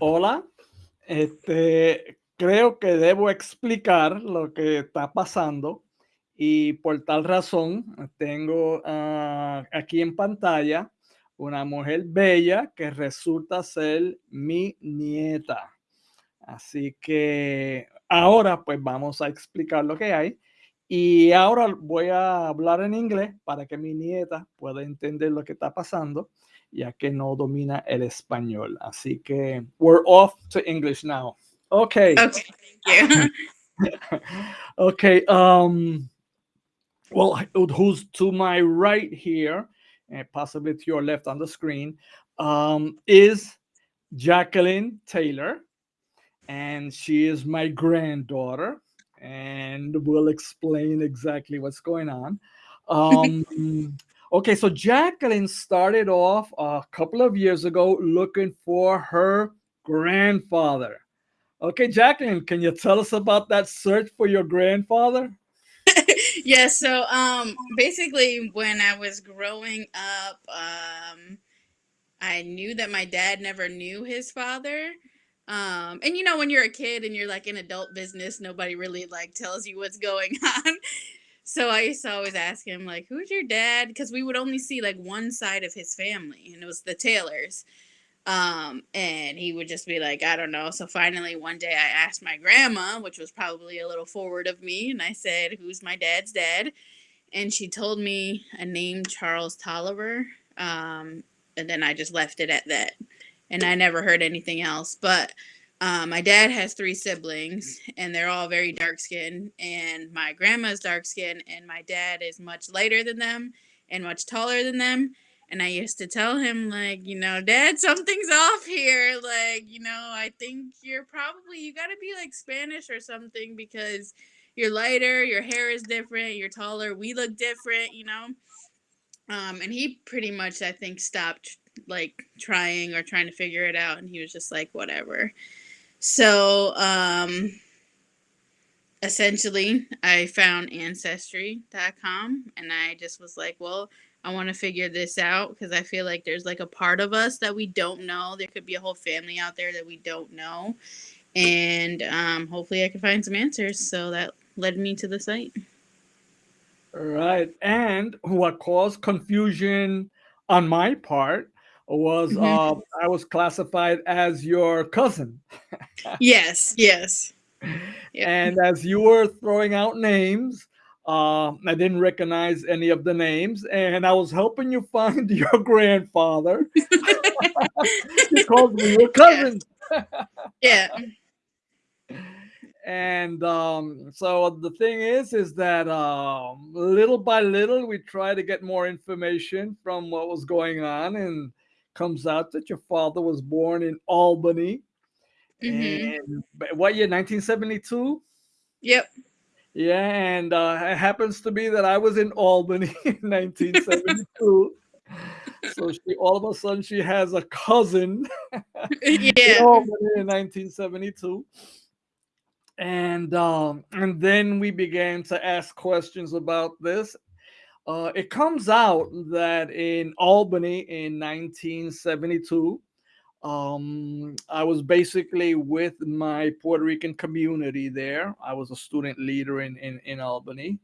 Hola, este, creo que debo explicar lo que está pasando y por tal razón tengo ah, aquí en pantalla una mujer bella que resulta ser mi nieta. Así que ahora pues vamos a explicar lo que hay y ahora voy a hablar en inglés para que mi nieta pueda entender lo que está pasando ya que no domina el español. Así que we're off to English now. Okay. Okay, thank you. okay. Um, well, who's to my right here, and possibly to your left on the screen, um, is Jacqueline Taylor, and she is my granddaughter, and we'll explain exactly what's going on. Um, Okay, so Jacqueline started off a couple of years ago looking for her grandfather. Okay, Jacqueline, can you tell us about that search for your grandfather? yeah, so um basically when I was growing up, um I knew that my dad never knew his father. Um and you know when you're a kid and you're like in adult business, nobody really like tells you what's going on. So I used to always ask him, like, who's your dad? Because we would only see like one side of his family, and it was the Taylors. Um, and he would just be like, I don't know. So finally, one day I asked my grandma, which was probably a little forward of me, and I said, Who's my dad's dad? And she told me a name, Charles Tolliver. Um, and then I just left it at that. And I never heard anything else. But um, my dad has three siblings, and they're all very dark skinned. And my grandma's dark skinned, and my dad is much lighter than them and much taller than them. And I used to tell him, like, you know, Dad, something's off here. Like, you know, I think you're probably, you got to be like Spanish or something because you're lighter, your hair is different, you're taller, we look different, you know? Um, and he pretty much, I think, stopped like trying or trying to figure it out. And he was just like, whatever. So, um, essentially, I found ancestry.com and I just was like, well, I want to figure this out because I feel like there's like a part of us that we don't know. There could be a whole family out there that we don't know. And um, hopefully, I can find some answers. So that led me to the site. Right. And what caused confusion on my part was Mhm. uh, I was classified as your cousin. Yes, yes. Yep. And as you were throwing out names, uh, I didn't recognize any of the names, and I was helping you find your grandfather because we were yeah. cousins. Yeah. And um, so the thing is, is that um, little by little, we try to get more information from what was going on, and comes out that your father was born in Albany, hmm and what year? 1972. Yep. Yeah, and uh, it happens to be that I was in Albany in 1972. So she all of a sudden she has a cousin in yeah. Albany in 1972. And um, and then we began to ask questions about this. Uh, it comes out that in Albany in 1972, um, I was basically with my Puerto Rican community there. I was a student leader in in, in Albany,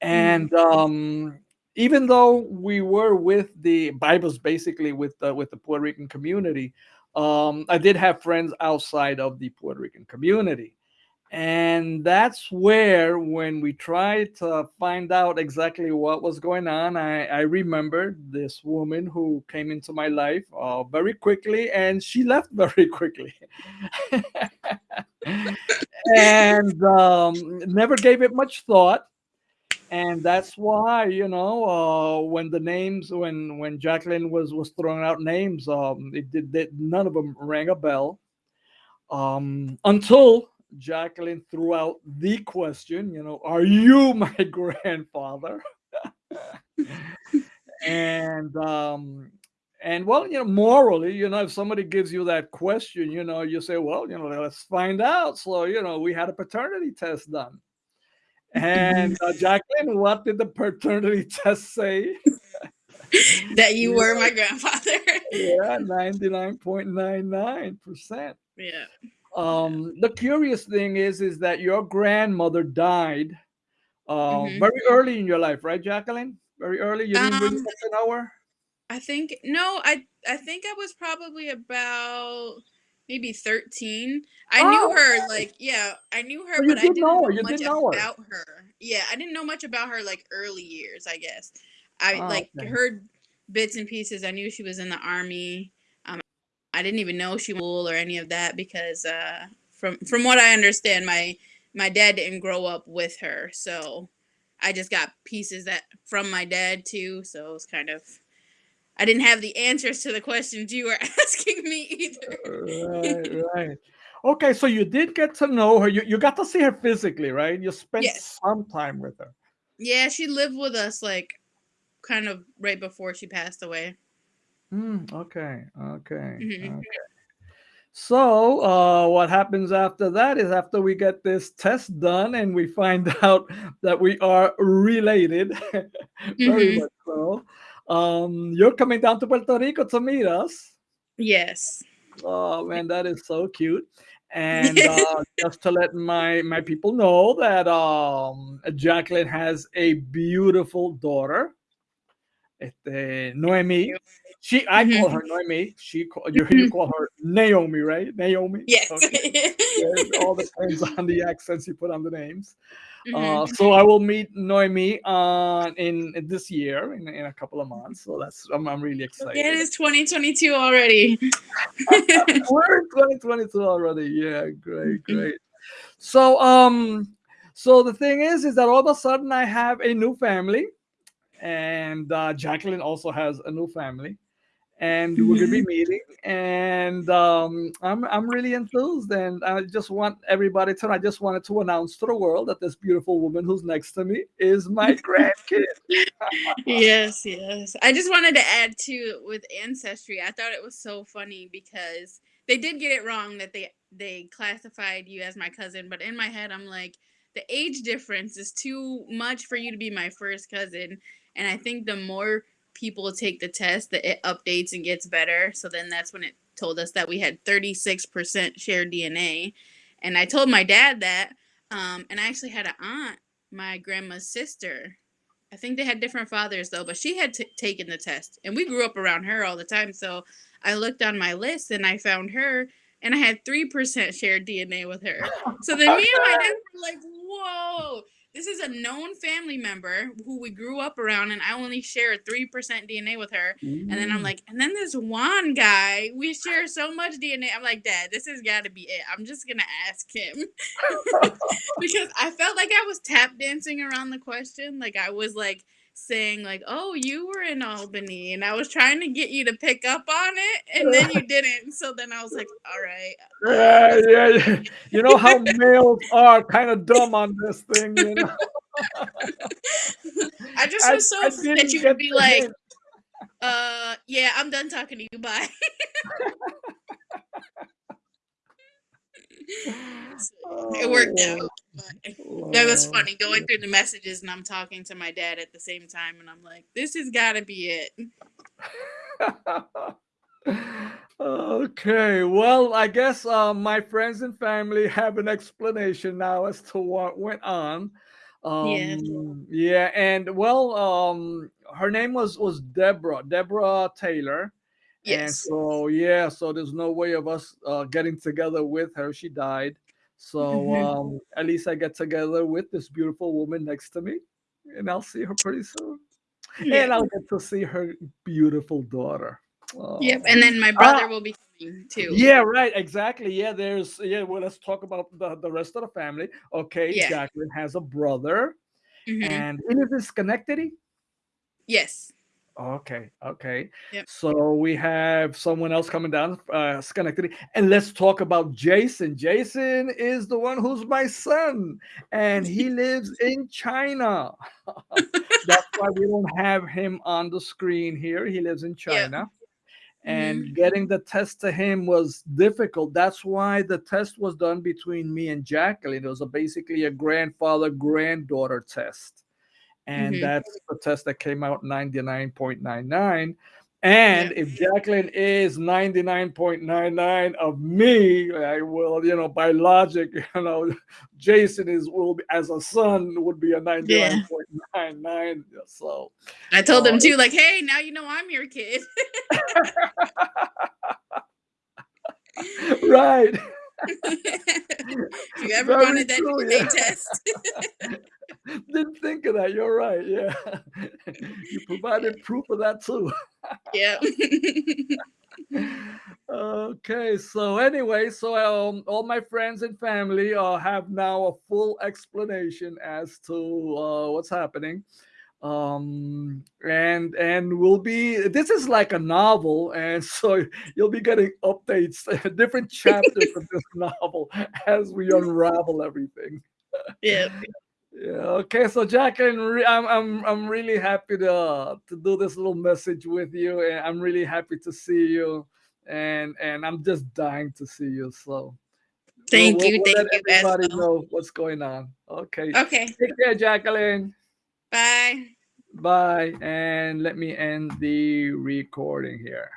hmm and um, even though we were with the Bibles basically with the with the Puerto Rican community, um, I did have friends outside of the Puerto Rican community. And that's where, when we tried to find out exactly what was going on, I, I remembered this woman who came into my life uh, very quickly and she left very quickly. and um, never gave it much thought and that's why you know uh, when the names when when Jacqueline was was throwing out names um it did none of them rang a bell um until Jacqueline threw out the question you know are you my grandfather and um and well you know morally you know if somebody gives you that question you know you say well you know let's find out so you know we had a paternity test done and uh, Jacqueline, what did the paternity test say? that you were my grandfather. yeah, 99.99%. Yeah. Um, the curious thing is, is that your grandmother died uh, Mhm. very early in your life, right, Jacqueline? Very early. You didn't Um, to know her. I think no, I I think I was probably about maybe 13. I knew Oh, her okay. like yeah, I knew her, but I did didn't know her. know You much did know her. about her. Yeah, I didn't know much about her like early years, I guess. I Oh, like okay. heard bits and pieces. I knew she was in the army. I didn't even know she was or any of that because uh, from from what I understand, my my dad didn't grow up with her, so I just got pieces that from my dad too. So it was kind of I didn't have the answers to the questions you were asking me either. Right, right. Okay, so you did get to know her. You you got to see her physically, right? You spent yes. some time with her. Yeah, she lived with us like kind of right before she passed away. Mm, okay, okay, hmm okay. So, uh, what happens after that is after we get this test done and we find out that we are related, very hmm much so. Um, you're coming down to Puerto Rico to meet us. Yes. Oh man, that is so cute. And uh, just to let my my people know that um, Jacqueline has a beautiful daughter, este, Noemi. She, I call hmm her Noemi. She, call, you you call her Naomi, right? Naomi. Yes. Okay. It all depends on the accents you put on the names. hmm Uh, so I will meet Noemi uh, in, in this year in, in a couple of months. So that's I'm, I'm really Yeah, it excited. is 2022 already. We're in 2022 already. Yeah, great, great. So um, so the thing is, is that all of a sudden I have a new family, and uh, Jacqueline also has a new family, and we're gonna be meeting, and um, I'm I'm really enthused, and I just want everybody to. I just wanted to announce to the world that this beautiful woman who's next to me is my grandkid. Yes, yes. I just wanted to add too with ancestry. I thought it was so funny because they did get it wrong that they they classified you as my cousin, but in my head I'm like the age difference is too much for you to be my first cousin, and I think the more people take the test, that it updates and gets better. So then that's when it told us that we had 36% shared DNA. And I told my dad that um and I actually had an aunt, my grandma's sister I think they had different fathers though, but she had t- taken the test, and we grew up around her all the time. So I looked on my list and I found her, and I had three percent shared DNA with her. So then me and my dad were like, "Whoa, this is a known family member who we grew up around, and I only share three percent DNA with her." And then I'm Mm. like, and then this Juan guy, we share so much DNA. I'm like, Dad, this has got to be it. I'm just gonna ask him. because I felt like I was tap dancing around the question. Like I was like saying like, "Oh, you were in Albany," and I was trying to get you to pick up on it, and then you didn't. So then I was like, "All right, Yeah, yeah, yeah. You know how males are kind of dumb on this thing, you know. I just I was so I that you get would be like, hint. uh, yeah, I'm done talking to you. Bye." It worked out. Oh, But that was funny going through the messages and I'm talking to my dad at the same time, and I'm like, "This has got to be it." Okay, well, I guess uh, my friends and family have an explanation now as to what went on. Yeah. Um, yeah, and well, um, her name was was Deborah, Deborah Taylor, and Yes. so yeah, so there's no way of us uh, getting together with her. She died, so hmm um, at least I get together with this beautiful woman next to me, and I'll see her pretty soon, and I'll get to see her beautiful daughter. Oh. Yep. And then my Ah, brother will be coming too. yeah, right, exactly. Yeah, there's yeah. Well, let's talk about the the rest of the family. Okay, Yeah. Jacqueline has a brother, hmm and he lives in Schenectady. Yes. Okay, okay. Yep. So we have someone else coming down, uh, Schenectady, and let's talk about Jason. Jason is the one who's my son, and he lives in China. That's why we don't have him on the screen here. He lives in Yep. China. hmm and getting the test to him was difficult. That's why the test was done between me and Jacqueline. It was a, basically a grandfather granddaughter test. And Mhm. that's the test that came out 99.99. And Yep. if Jacqueline is 99.99 of me, I will, you know, by logic, you know, Jason is will be as a son would be a 99.99. So I told uh, them too, like, hey, now you know I'm your kid. right. if you ever Very wanted that true, DNA yeah. test. Didn't think of that. You're right. Yeah. you provided proof of that too. yeah. okay. So anyway, so um, all my friends and family uh, have now a full explanation as to uh, what's happening. Um, and and we'll be this is like a novel, and so you'll be getting updates, different chapters of this novel as we unravel everything. yeah. Yeah. Okay. So Jacqueline, I'm I'm I'm really happy to to do this little message with you, and I'm really happy to see you, and and I'm just dying to see you. So Thank we'll, you. we'll Thank you everybody well. know what's going on. Okay. Okay. Take care, Jacqueline. Bye. Bye. And let me end the recording here.